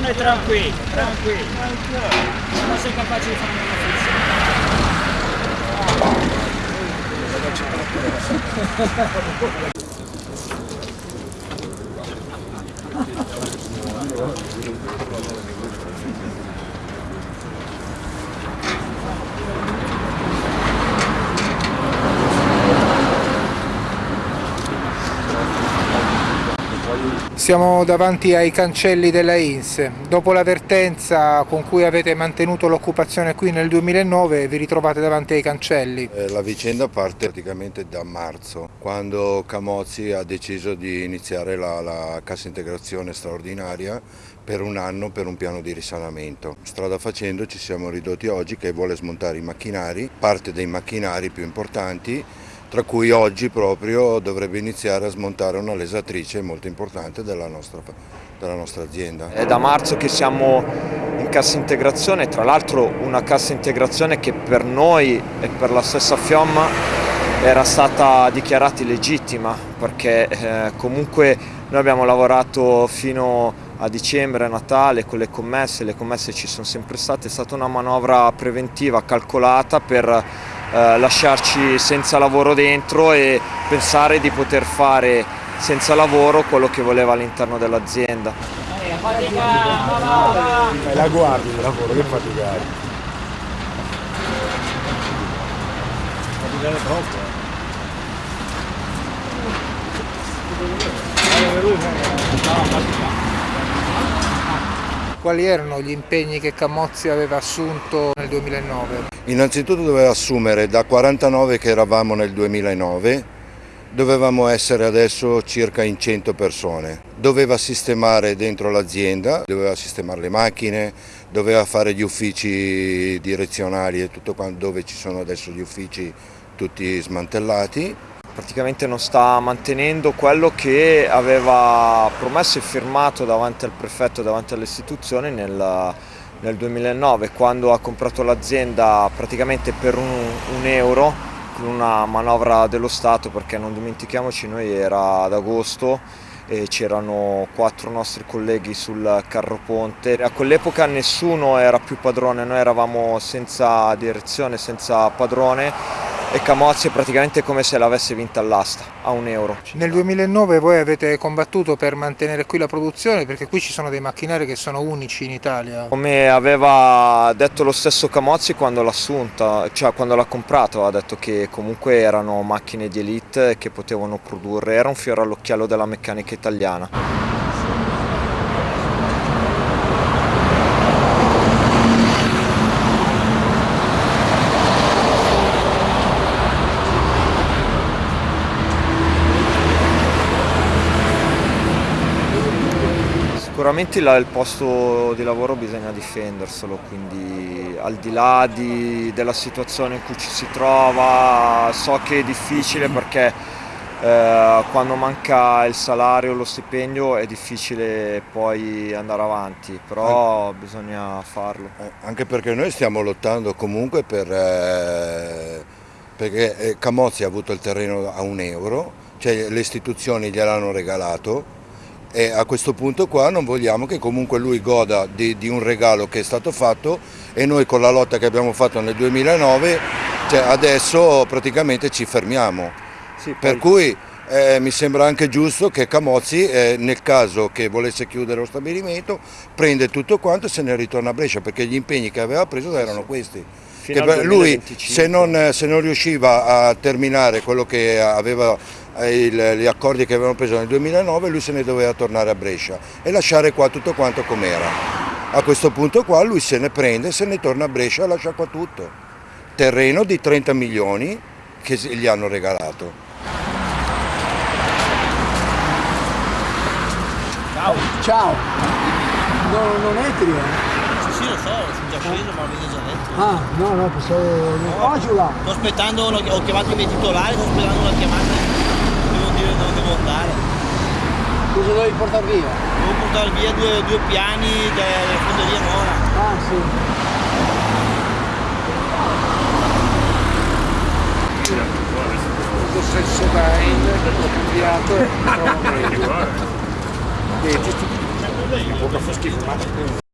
Stai tranquillo, tranquillo. Ma sei capace di fare una frizione? Siamo davanti ai cancelli della INSE. Dopo l'avvertenza con cui avete mantenuto l'occupazione qui nel 2009 vi ritrovate davanti ai cancelli. Eh, la vicenda parte praticamente da marzo, quando Camozzi ha deciso di iniziare la, la cassa integrazione straordinaria per un anno per un piano di risanamento. Strada facendo ci siamo ridotti oggi che vuole smontare i macchinari, parte dei macchinari più importanti tra cui oggi proprio dovrebbe iniziare a smontare una lesatrice molto importante della nostra, della nostra azienda. È da marzo che siamo in cassa integrazione, tra l'altro una cassa integrazione che per noi e per la stessa Fiamma era stata dichiarata illegittima perché eh, comunque noi abbiamo lavorato fino a dicembre, a Natale con le commesse, le commesse ci sono sempre state, è stata una manovra preventiva calcolata per eh, lasciarci senza lavoro dentro e pensare di poter fare senza lavoro quello che voleva all'interno dell'azienda. La guardi il lavoro, che faticare. Faticare troppo. Quali erano gli impegni che Camozzi aveva assunto nel 2009? Innanzitutto doveva assumere da 49 che eravamo nel 2009, dovevamo essere adesso circa in 100 persone. Doveva sistemare dentro l'azienda, doveva sistemare le macchine, doveva fare gli uffici direzionali e tutto quanto dove ci sono adesso gli uffici tutti smantellati praticamente non sta mantenendo quello che aveva promesso e firmato davanti al prefetto, davanti alle istituzioni nel, nel 2009 quando ha comprato l'azienda praticamente per un, un, euro con una manovra dello Stato perché non dimentichiamoci noi era ad agosto e c'erano quattro nostri colleghi sul carro ponte. A quell'epoca nessuno era più padrone, noi eravamo senza direzione, senza padrone e Camozzi è praticamente come se l'avesse vinta all'asta, a un euro. Nel 2009 voi avete combattuto per mantenere qui la produzione perché qui ci sono dei macchinari che sono unici in Italia. Come aveva detto lo stesso Camozzi quando l'ha assunta, cioè quando l'ha comprato, ha detto che comunque erano macchine di elite che potevano produrre, era un fiore all'occhiello della meccanica italiana. Sicuramente il posto di lavoro bisogna difenderselo, quindi al di là di, della situazione in cui ci si trova, so che è difficile perché eh, quando manca il salario, lo stipendio è difficile poi andare avanti, però bisogna farlo. Eh, anche perché noi stiamo lottando comunque per, eh, perché eh, Camozzi ha avuto il terreno a un euro, cioè le istituzioni gliel'hanno regalato, e a questo punto qua non vogliamo che comunque lui goda di, di, un regalo che è stato fatto e noi con la lotta che abbiamo fatto nel 2009 cioè adesso praticamente ci fermiamo. Sì, per cui eh, mi sembra anche giusto che Camozzi eh, nel caso che volesse chiudere lo stabilimento prende tutto quanto e se ne ritorna a Brescia perché gli impegni che aveva preso erano questi. lui se non, se non riusciva a terminare quello che aveva il, gli accordi che avevano preso nel 2009 lui se ne doveva tornare a Brescia e lasciare qua tutto quanto com'era. A questo punto qua lui se ne prende, se ne torna a Brescia e lascia qua tutto. Terreno di 30 milioni che gli hanno regalato. Ciao. Ciao. No, non entri, eh? Sì, sì, lo so, sono già sceso, ma l'avete già detto. Ah, no, no, pensavo... No, oh, giù là. Sto aspettando, ho chiamato i miei titolari, sto aspettando una chiamata dove devo andare. Cosa dovevi portare via? Devo portare via due, due piani della, della fonderia Nora. Ah sì. sesso d'aile, ho studiato e... Vedi, ti... Mi può far schifo, ma...